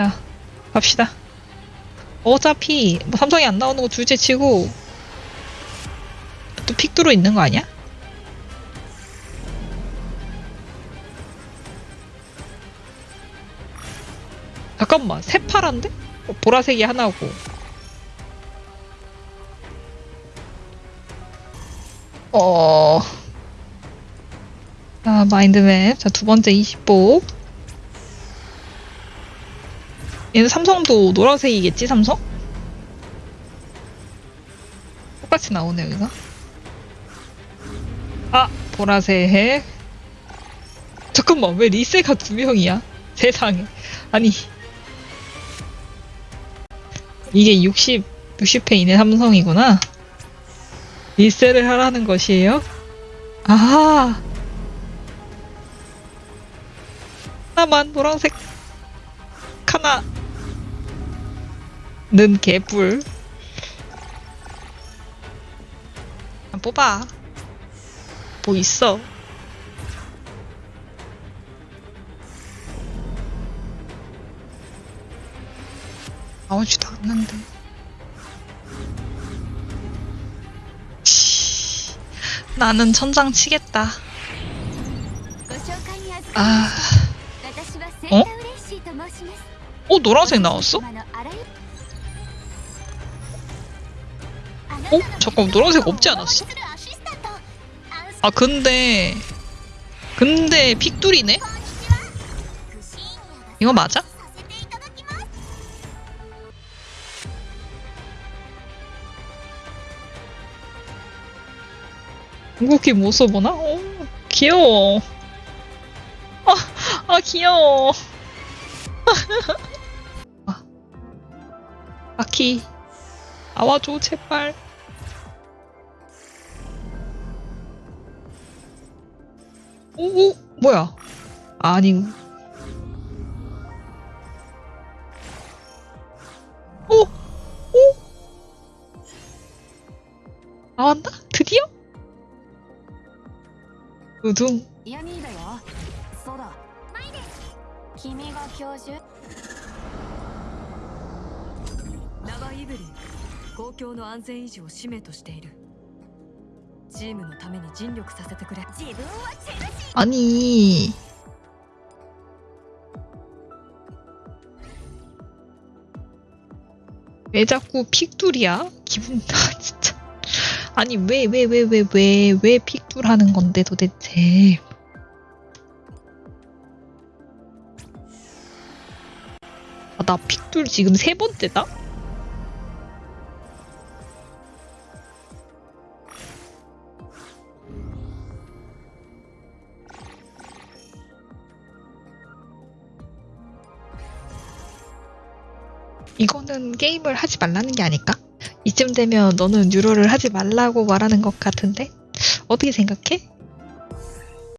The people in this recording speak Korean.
야, 갑시다. 어차피 뭐 삼성이 안 나오는 거 둘째 치고 또 픽두로 있는 거 아니야? 잠깐만, 새파란데? 어, 보라색이 하나고. 어. 자, 마인드맵. 자, 두 번째 20복. 얘는 삼성도 노란색이겠지, 삼성? 똑같이 나오네, 여기가. 아, 보라색. 잠깐만, 왜 리세가 두 명이야? 세상에. 아니. 이게 60, 60회 이내 삼성이구나. 리세를 하라는 것이에요? 아. 하나만 노란색 하나 는 개뿔 뽑아 뭐 있어 나오지도 않는데 나는 천장 치겠다 아 어? 어? 노란색 나왔어? 어? 잠깐 노란색 없지 않았어? 아 근데 근데 픽둘이네? 이거 맞아? 궁극기 못 써보나? 오, 귀여워. 아, 아 귀여워. 아, 아키, 아와줘 제발. 오, 오 뭐야? 아니. 오, 오. 나왔나? 드디어? 우둥. ヤミーだよそうだマイです君が教授名はイブリン公共の安全維持を使命としている チームのために尽力させてくれ自分はチェルシ 아니 왜 자꾸 픽둘이야? 기분 나 진짜 아니 왜 왜 왜 왜 왜 왜 픽둘 하는 건데 도대체 아, 나 픽둘 지금 세 번째다? 이거는 게임을 하지 말라는 게 아닐까? 이쯤 되면 너는 유로를 하지 말라고 말하는 것 같은데? 어떻게 생각해?